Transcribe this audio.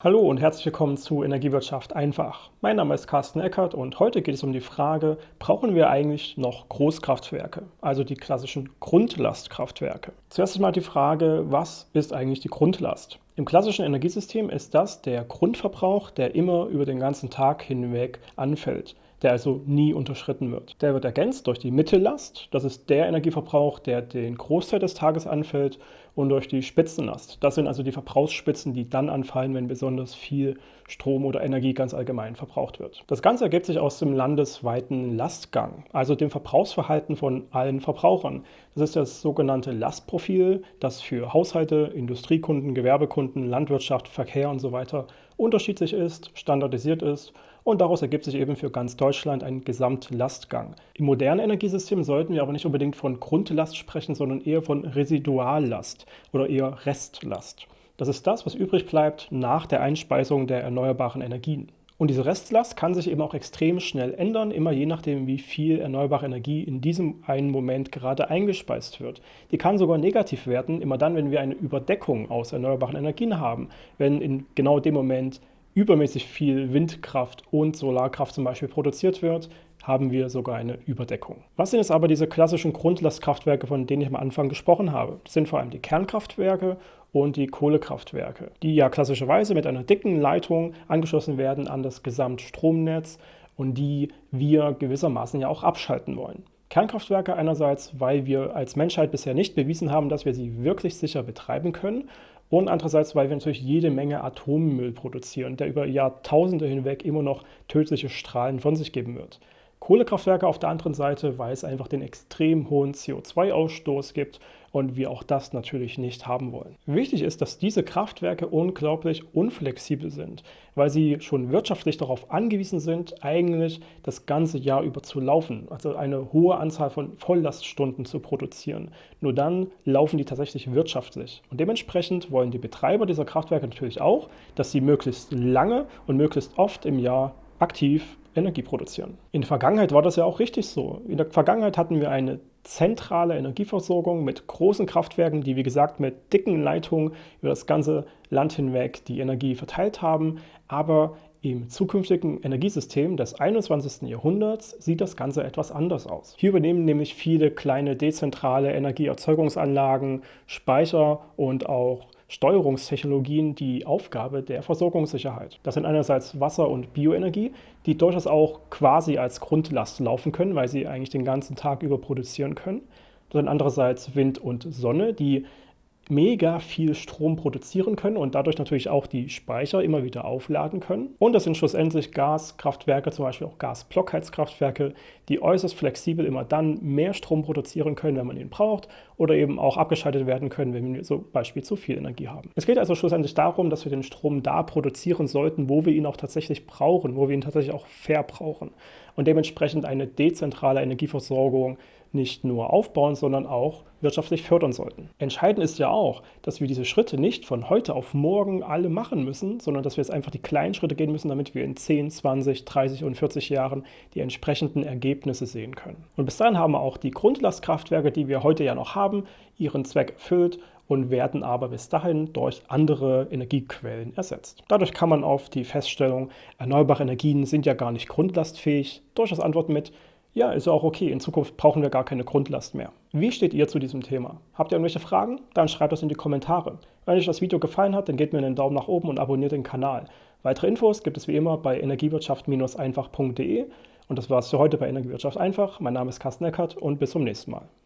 Hallo und herzlich willkommen zu Energiewirtschaft einfach. Mein Name ist Carsten Eckert und heute geht es um die Frage, brauchen wir eigentlich noch Großkraftwerke, also die klassischen Grundlastkraftwerke? Zuerst einmal die Frage, was ist eigentlich die Grundlast? Im klassischen Energiesystem ist das der Grundverbrauch, der immer über den ganzen Tag hinweg anfällt der also nie unterschritten wird. Der wird ergänzt durch die Mittellast, das ist der Energieverbrauch, der den Großteil des Tages anfällt, und durch die Spitzenlast. Das sind also die Verbrauchsspitzen, die dann anfallen, wenn besonders viel Strom oder Energie ganz allgemein verbraucht wird. Das Ganze ergibt sich aus dem landesweiten Lastgang, also dem Verbrauchsverhalten von allen Verbrauchern. Das ist das sogenannte Lastprofil, das für Haushalte, Industriekunden, Gewerbekunden, Landwirtschaft, Verkehr und so weiter unterschiedlich ist, standardisiert ist und daraus ergibt sich eben für ganz Deutschland ein Gesamtlastgang. Im modernen Energiesystem sollten wir aber nicht unbedingt von Grundlast sprechen, sondern eher von Residuallast oder eher Restlast. Das ist das, was übrig bleibt nach der Einspeisung der erneuerbaren Energien. Und diese Restlast kann sich eben auch extrem schnell ändern, immer je nachdem, wie viel erneuerbare Energie in diesem einen Moment gerade eingespeist wird. Die kann sogar negativ werden, immer dann, wenn wir eine Überdeckung aus erneuerbaren Energien haben, wenn in genau dem Moment übermäßig viel Windkraft und Solarkraft zum Beispiel produziert wird, haben wir sogar eine Überdeckung. Was sind jetzt aber diese klassischen Grundlastkraftwerke, von denen ich am Anfang gesprochen habe? Das sind vor allem die Kernkraftwerke und die Kohlekraftwerke, die ja klassischerweise mit einer dicken Leitung angeschlossen werden an das Gesamtstromnetz und die wir gewissermaßen ja auch abschalten wollen. Kernkraftwerke einerseits, weil wir als Menschheit bisher nicht bewiesen haben, dass wir sie wirklich sicher betreiben können und andererseits, weil wir natürlich jede Menge Atommüll produzieren, der über Jahrtausende hinweg immer noch tödliche Strahlen von sich geben wird. Kohlekraftwerke auf der anderen Seite, weil es einfach den extrem hohen CO2-Ausstoß gibt und wir auch das natürlich nicht haben wollen. Wichtig ist, dass diese Kraftwerke unglaublich unflexibel sind, weil sie schon wirtschaftlich darauf angewiesen sind, eigentlich das ganze Jahr über zu laufen, also eine hohe Anzahl von Volllaststunden zu produzieren. Nur dann laufen die tatsächlich wirtschaftlich. Und dementsprechend wollen die Betreiber dieser Kraftwerke natürlich auch, dass sie möglichst lange und möglichst oft im Jahr aktiv Energie produzieren. In der Vergangenheit war das ja auch richtig so. In der Vergangenheit hatten wir eine zentrale Energieversorgung mit großen Kraftwerken, die wie gesagt mit dicken Leitungen über das ganze Land hinweg die Energie verteilt haben. Aber im zukünftigen Energiesystem des 21. Jahrhunderts sieht das Ganze etwas anders aus. Hier übernehmen nämlich viele kleine dezentrale Energieerzeugungsanlagen, Speicher und auch Steuerungstechnologien die Aufgabe der Versorgungssicherheit. Das sind einerseits Wasser- und Bioenergie, die durchaus auch quasi als Grundlast laufen können, weil sie eigentlich den ganzen Tag über produzieren können. Das sind andererseits Wind und Sonne, die mega viel Strom produzieren können und dadurch natürlich auch die Speicher immer wieder aufladen können. Und das sind schlussendlich Gaskraftwerke, zum Beispiel auch Gasblockheizkraftwerke, die äußerst flexibel immer dann mehr Strom produzieren können, wenn man ihn braucht oder eben auch abgeschaltet werden können, wenn wir zum Beispiel zu viel Energie haben. Es geht also schlussendlich darum, dass wir den Strom da produzieren sollten, wo wir ihn auch tatsächlich brauchen, wo wir ihn tatsächlich auch verbrauchen und dementsprechend eine dezentrale Energieversorgung nicht nur aufbauen, sondern auch wirtschaftlich fördern sollten. Entscheidend ist ja auch, dass wir diese Schritte nicht von heute auf morgen alle machen müssen, sondern dass wir jetzt einfach die kleinen Schritte gehen müssen, damit wir in 10, 20, 30 und 40 Jahren die entsprechenden Ergebnisse sehen können. Und bis dahin haben auch die Grundlastkraftwerke, die wir heute ja noch haben, ihren Zweck erfüllt und werden aber bis dahin durch andere Energiequellen ersetzt. Dadurch kann man auf die Feststellung, erneuerbare Energien sind ja gar nicht grundlastfähig, durchaus antworten mit, ja, ist auch okay. In Zukunft brauchen wir gar keine Grundlast mehr. Wie steht ihr zu diesem Thema? Habt ihr irgendwelche Fragen? Dann schreibt das in die Kommentare. Wenn euch das Video gefallen hat, dann gebt mir einen Daumen nach oben und abonniert den Kanal. Weitere Infos gibt es wie immer bei energiewirtschaft-einfach.de. Und das war's für heute bei Energiewirtschaft einfach. Mein Name ist Carsten Eckert und bis zum nächsten Mal.